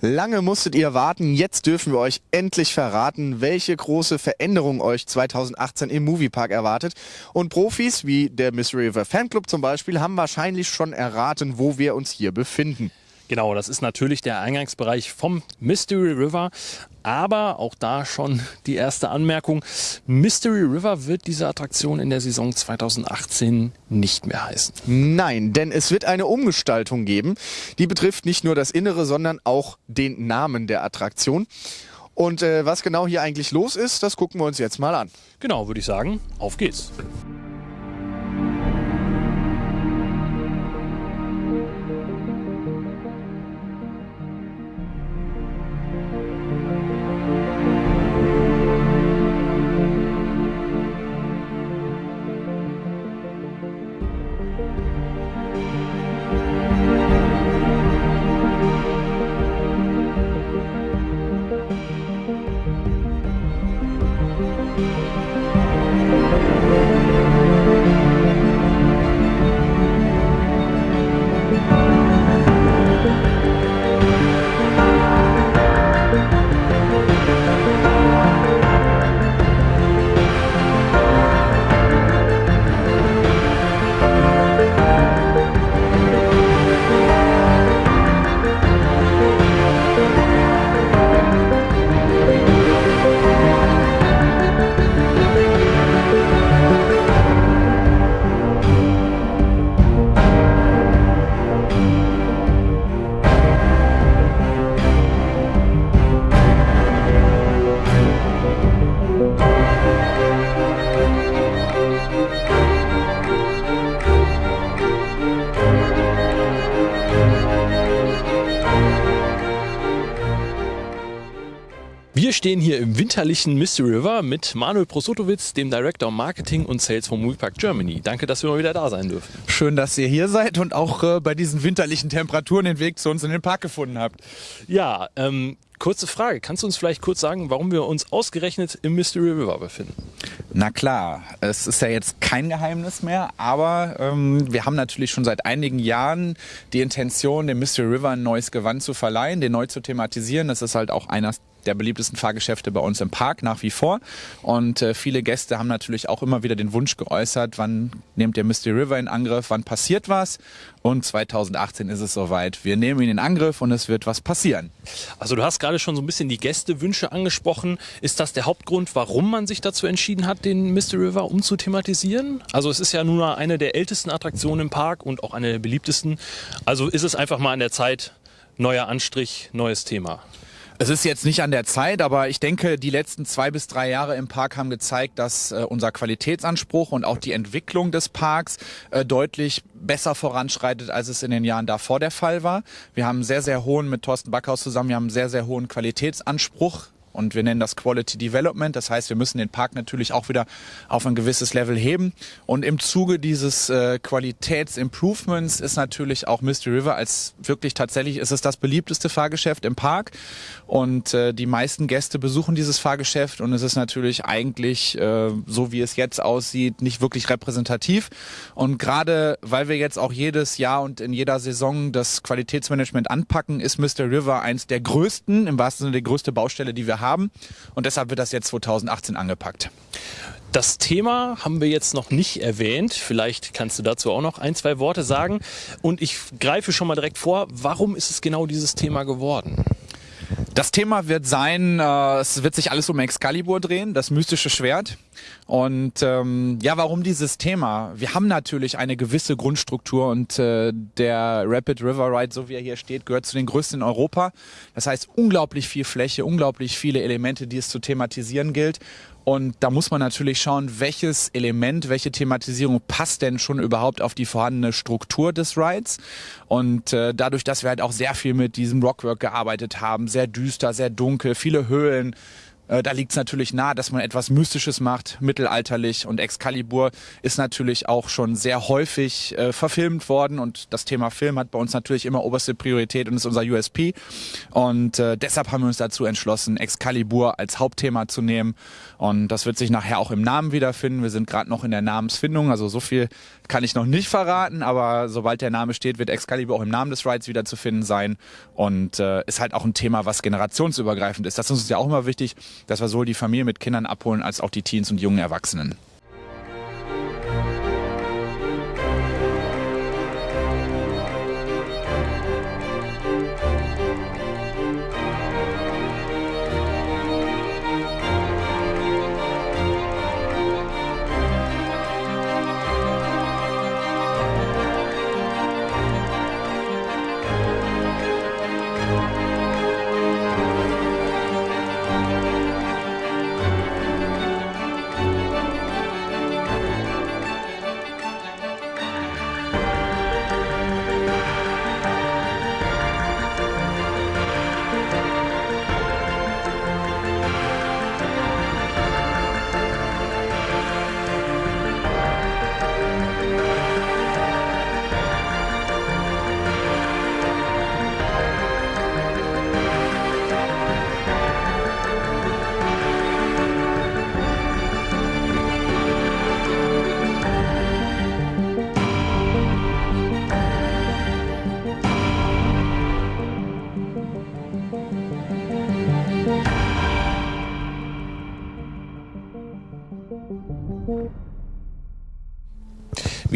Lange musstet ihr warten, jetzt dürfen wir euch endlich verraten, welche große Veränderung euch 2018 im Moviepark erwartet. Und Profis wie der Mystery River Fanclub zum Beispiel haben wahrscheinlich schon erraten, wo wir uns hier befinden. Genau, das ist natürlich der Eingangsbereich vom Mystery River. Aber auch da schon die erste Anmerkung. Mystery River wird diese Attraktion in der Saison 2018 nicht mehr heißen. Nein, denn es wird eine Umgestaltung geben. Die betrifft nicht nur das Innere, sondern auch den Namen der Attraktion. Und äh, was genau hier eigentlich los ist, das gucken wir uns jetzt mal an. Genau, würde ich sagen, auf geht's. Wir stehen hier im winterlichen Mystery River mit Manuel Prosotowitz, dem Director Marketing und Sales vom Moviepark Germany. Danke, dass wir mal wieder da sein dürfen. Schön, dass ihr hier seid und auch äh, bei diesen winterlichen Temperaturen den Weg zu uns in den Park gefunden habt. Ja, ähm, kurze Frage. Kannst du uns vielleicht kurz sagen, warum wir uns ausgerechnet im Mystery River befinden? Na klar, es ist ja jetzt kein Geheimnis mehr, aber ähm, wir haben natürlich schon seit einigen Jahren die Intention, dem Mystery River ein neues Gewand zu verleihen, den neu zu thematisieren. Das ist halt auch einer der beliebtesten Fahrgeschäfte bei uns im Park nach wie vor. Und äh, viele Gäste haben natürlich auch immer wieder den Wunsch geäußert, wann nehmt ihr Mystery River in Angriff, wann passiert was. Und 2018 ist es soweit. Wir nehmen ihn in Angriff und es wird was passieren. Also du hast gerade schon so ein bisschen die Gästewünsche angesprochen. Ist das der Hauptgrund, warum man sich dazu entschieden hat, den Mystery River umzuthematisieren? Also es ist ja nun mal eine der ältesten Attraktionen im Park und auch eine der beliebtesten. Also ist es einfach mal an der Zeit, neuer Anstrich, neues Thema. Es ist jetzt nicht an der Zeit, aber ich denke, die letzten zwei bis drei Jahre im Park haben gezeigt, dass äh, unser Qualitätsanspruch und auch die Entwicklung des Parks äh, deutlich besser voranschreitet, als es in den Jahren davor der Fall war. Wir haben sehr, sehr hohen, mit Thorsten Backhaus zusammen, wir haben sehr, sehr hohen Qualitätsanspruch und wir nennen das Quality Development. Das heißt, wir müssen den Park natürlich auch wieder auf ein gewisses Level heben. Und im Zuge dieses äh, Qualitätsimprovements ist natürlich auch Mystery River als wirklich tatsächlich ist es das beliebteste Fahrgeschäft im Park. Und äh, die meisten Gäste besuchen dieses Fahrgeschäft und es ist natürlich eigentlich, äh, so wie es jetzt aussieht, nicht wirklich repräsentativ. Und gerade weil wir jetzt auch jedes Jahr und in jeder Saison das Qualitätsmanagement anpacken, ist Mystery River eins der größten, im wahrsten Sinne die größte Baustelle, die wir haben haben. Und deshalb wird das jetzt 2018 angepackt. Das Thema haben wir jetzt noch nicht erwähnt. Vielleicht kannst du dazu auch noch ein, zwei Worte sagen. Und ich greife schon mal direkt vor, warum ist es genau dieses Thema geworden? Das Thema wird sein, äh, es wird sich alles um Excalibur drehen, das mystische Schwert. Und ähm, ja, warum dieses Thema? Wir haben natürlich eine gewisse Grundstruktur und äh, der Rapid River Ride, so wie er hier steht, gehört zu den größten in Europa. Das heißt, unglaublich viel Fläche, unglaublich viele Elemente, die es zu thematisieren gilt. Und da muss man natürlich schauen, welches Element, welche Thematisierung passt denn schon überhaupt auf die vorhandene Struktur des Rides. Und äh, dadurch, dass wir halt auch sehr viel mit diesem Rockwork gearbeitet haben, sehr düster, sehr dunkel, viele Höhlen, Äh, da liegt es natürlich nahe, dass man etwas Mystisches macht, mittelalterlich. Und Excalibur ist natürlich auch schon sehr häufig äh, verfilmt worden. Und das Thema Film hat bei uns natürlich immer oberste Priorität und ist unser USP. Und äh, deshalb haben wir uns dazu entschlossen, Excalibur als Hauptthema zu nehmen. Und das wird sich nachher auch im Namen wiederfinden. Wir sind gerade noch in der Namensfindung, also so viel kann ich noch nicht verraten, aber sobald der Name steht, wird Excalibur auch im Namen des Rides wieder zu finden sein. Und äh, ist halt auch ein Thema, was generationsübergreifend ist. Das ist uns ja auch immer wichtig, dass wir sowohl die Familie mit Kindern abholen, als auch die Teens und jungen Erwachsenen.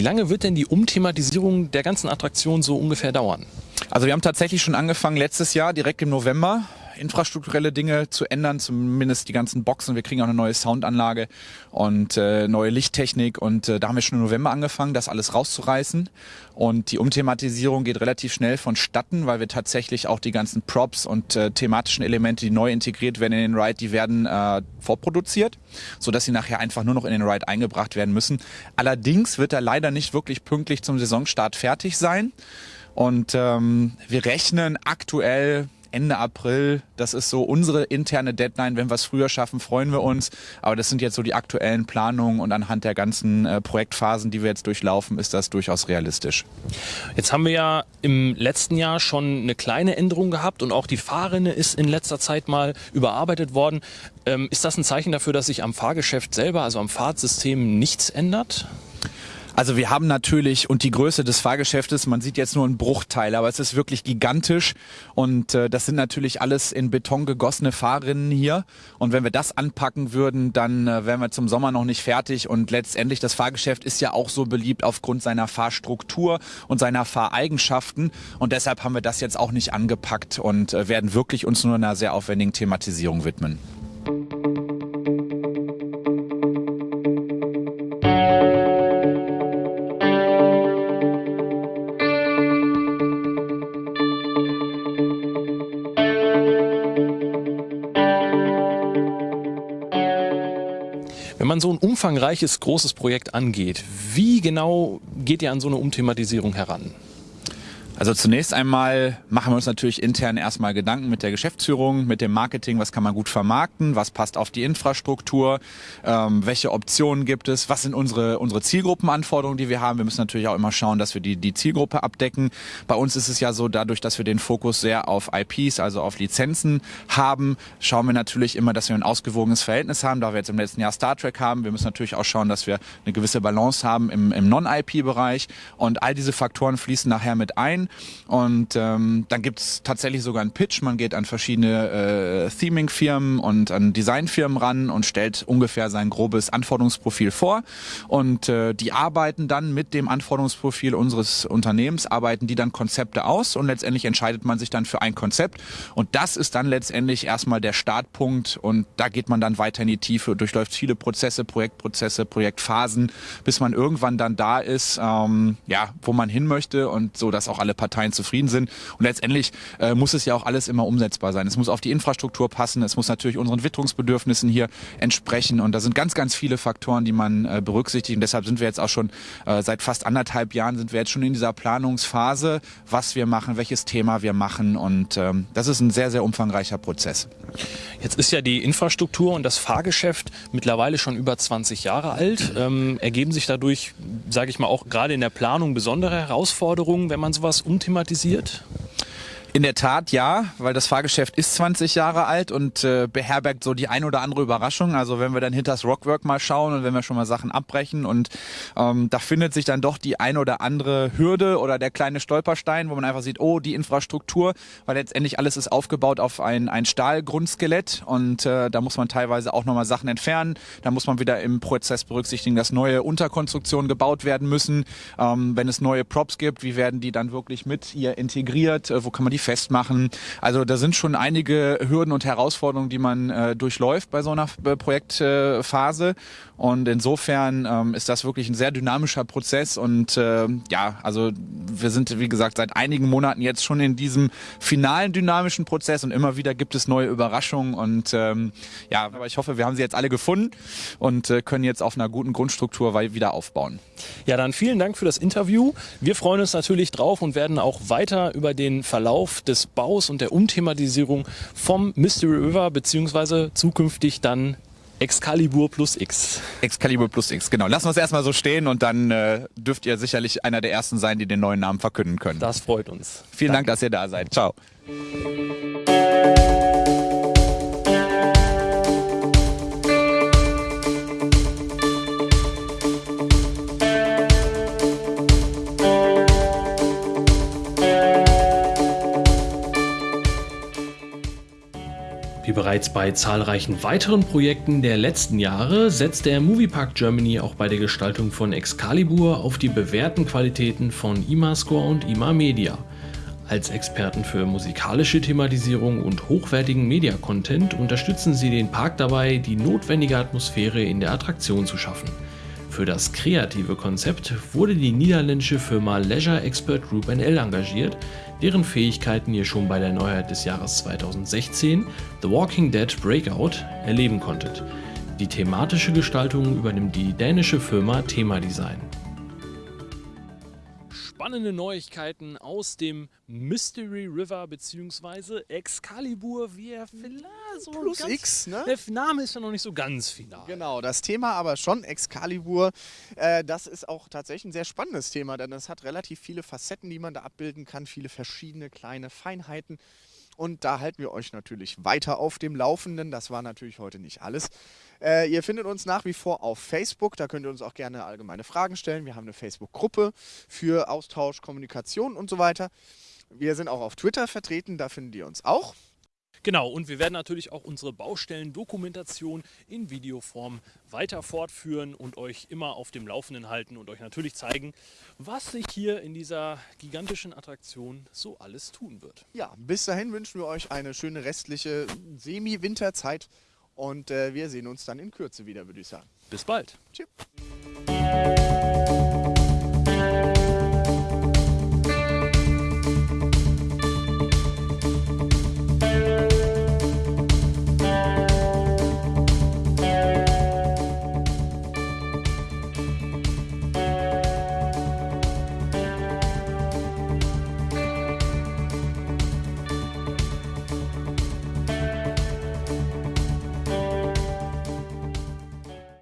Wie lange wird denn die Umthematisierung der ganzen Attraktion so ungefähr dauern? Also wir haben tatsächlich schon angefangen letztes Jahr, direkt im November infrastrukturelle Dinge zu ändern, zumindest die ganzen Boxen. Wir kriegen auch eine neue Soundanlage und äh, neue Lichttechnik und äh, da haben wir schon im November angefangen, das alles rauszureißen. Und die Umthematisierung geht relativ schnell vonstatten, weil wir tatsächlich auch die ganzen Props und äh, thematischen Elemente, die neu integriert werden in den Ride, die werden äh, vorproduziert, sodass sie nachher einfach nur noch in den Ride eingebracht werden müssen. Allerdings wird er leider nicht wirklich pünktlich zum Saisonstart fertig sein. Und ähm, wir rechnen aktuell Ende April. Das ist so unsere interne Deadline. Wenn wir es früher schaffen, freuen wir uns. Aber das sind jetzt so die aktuellen Planungen und anhand der ganzen äh, Projektphasen, die wir jetzt durchlaufen, ist das durchaus realistisch. Jetzt haben wir ja im letzten Jahr schon eine kleine Änderung gehabt und auch die Fahrrinne ist in letzter Zeit mal überarbeitet worden. Ähm, ist das ein Zeichen dafür, dass sich am Fahrgeschäft selber, also am Fahrtsystem, nichts ändert? Also wir haben natürlich und die Größe des Fahrgeschäftes, man sieht jetzt nur einen Bruchteil, aber es ist wirklich gigantisch. Und äh, das sind natürlich alles in Beton gegossene Fahrrinnen hier. Und wenn wir das anpacken würden, dann äh, wären wir zum Sommer noch nicht fertig. Und letztendlich das Fahrgeschäft ist ja auch so beliebt aufgrund seiner Fahrstruktur und seiner Fahreigenschaften. Und deshalb haben wir das jetzt auch nicht angepackt und äh, werden wirklich uns nur einer sehr aufwendigen Thematisierung widmen. So ein umfangreiches, großes Projekt angeht, wie genau geht ihr an so eine Umthematisierung heran? Also zunächst einmal machen wir uns natürlich intern erstmal Gedanken mit der Geschäftsführung, mit dem Marketing, was kann man gut vermarkten, was passt auf die Infrastruktur, ähm, welche Optionen gibt es, was sind unsere, unsere Zielgruppenanforderungen, die wir haben. Wir müssen natürlich auch immer schauen, dass wir die, die Zielgruppe abdecken. Bei uns ist es ja so, dadurch, dass wir den Fokus sehr auf IPs, also auf Lizenzen haben, schauen wir natürlich immer, dass wir ein ausgewogenes Verhältnis haben, da wir jetzt im letzten Jahr Star Trek haben. Wir müssen natürlich auch schauen, dass wir eine gewisse Balance haben im, im Non-IP-Bereich und all diese Faktoren fließen nachher mit ein. Und ähm, dann gibt es tatsächlich sogar einen Pitch. Man geht an verschiedene äh, Theming-Firmen und an Design-Firmen ran und stellt ungefähr sein grobes Anforderungsprofil vor. Und äh, die arbeiten dann mit dem Anforderungsprofil unseres Unternehmens, arbeiten die dann Konzepte aus und letztendlich entscheidet man sich dann für ein Konzept. Und das ist dann letztendlich erstmal der Startpunkt und da geht man dann weiter in die Tiefe, durchläuft viele Prozesse, Projektprozesse, Projektphasen, bis man irgendwann dann da ist, ähm, ja, wo man hin möchte und so, dass auch alle Parteien zufrieden sind. Und letztendlich äh, muss es ja auch alles immer umsetzbar sein. Es muss auf die Infrastruktur passen, es muss natürlich unseren Witterungsbedürfnissen hier entsprechen. Und da sind ganz, ganz viele Faktoren, die man äh, berücksichtigt. Und deshalb sind wir jetzt auch schon äh, seit fast anderthalb Jahren sind wir jetzt schon in dieser Planungsphase, was wir machen, welches Thema wir machen. Und ähm, das ist ein sehr, sehr umfangreicher Prozess. Jetzt ist ja die Infrastruktur und das Fahrgeschäft mittlerweile schon über 20 Jahre alt. Ähm, ergeben sich dadurch, sage ich mal, auch gerade in der Planung besondere Herausforderungen, wenn man sowas umthematisiert? In der Tat ja, weil das Fahrgeschäft ist 20 Jahre alt und äh, beherbergt so die ein oder andere Überraschung. Also wenn wir dann hinter das Rockwork mal schauen und wenn wir schon mal Sachen abbrechen und ähm, da findet sich dann doch die ein oder andere Hürde oder der kleine Stolperstein, wo man einfach sieht, oh, die Infrastruktur, weil letztendlich alles ist aufgebaut auf ein, ein Stahlgrundskelett und äh, da muss man teilweise auch nochmal Sachen entfernen. Da muss man wieder im Prozess berücksichtigen, dass neue Unterkonstruktionen gebaut werden müssen. Ähm, wenn es neue Props gibt, wie werden die dann wirklich mit hier integriert? Äh, wo kann man die festmachen. Also da sind schon einige Hürden und Herausforderungen, die man äh, durchläuft bei so einer äh, Projektphase. Und insofern ähm, ist das wirklich ein sehr dynamischer Prozess. Und äh, ja, also wir sind, wie gesagt, seit einigen Monaten jetzt schon in diesem finalen dynamischen Prozess und immer wieder gibt es neue Überraschungen. Und ähm, ja, aber ich hoffe, wir haben sie jetzt alle gefunden und äh, können jetzt auf einer guten Grundstruktur wieder aufbauen. Ja, dann vielen Dank für das Interview. Wir freuen uns natürlich drauf und werden auch weiter über den Verlauf Verlauf des Baus und der Umthematisierung vom Mystery River beziehungsweise zukünftig dann Excalibur plus X. Excalibur plus X, genau. Lassen wir es erstmal so stehen und dann äh, dürft ihr sicherlich einer der ersten sein, die den neuen Namen verkünden können. Das freut uns. Vielen Danke. Dank, dass ihr da seid. Ciao. Wie bereits bei zahlreichen weiteren Projekten der letzten Jahre setzt der Moviepark Germany auch bei der Gestaltung von Excalibur auf die bewährten Qualitäten von IMAScore und IMA Media. Als Experten für musikalische Thematisierung und hochwertigen Media-Content unterstützen sie den Park dabei, die notwendige Atmosphäre in der Attraktion zu schaffen. Für das kreative Konzept wurde die niederländische Firma Leisure Expert Group NL engagiert, deren Fähigkeiten ihr schon bei der Neuheit des Jahres 2016, The Walking Dead Breakout, erleben konntet. Die thematische Gestaltung übernimmt die dänische Firma Thema Design spannende Neuigkeiten aus dem Mystery River bzw. Excalibur, wie er vielleicht so Plus ganz, X, ne? Der Name ist ja noch nicht so ganz final. Genau, das Thema aber schon Excalibur, äh, das ist auch tatsächlich ein sehr spannendes Thema, denn es hat relativ viele Facetten, die man da abbilden kann, viele verschiedene kleine Feinheiten. Und da halten wir euch natürlich weiter auf dem Laufenden. Das war natürlich heute nicht alles. Äh, ihr findet uns nach wie vor auf Facebook. Da könnt ihr uns auch gerne allgemeine Fragen stellen. Wir haben eine Facebook-Gruppe für Austausch, Kommunikation und so weiter. Wir sind auch auf Twitter vertreten. Da findet ihr uns auch. Genau, und wir werden natürlich auch unsere Baustellen-Dokumentation in Videoform weiter fortführen und euch immer auf dem Laufenden halten und euch natürlich zeigen, was sich hier in dieser gigantischen Attraktion so alles tun wird. Ja, bis dahin wünschen wir euch eine schöne restliche Semi-Winterzeit und äh, wir sehen uns dann in Kürze wieder, würde ich sagen. Bis bald. Tschüss.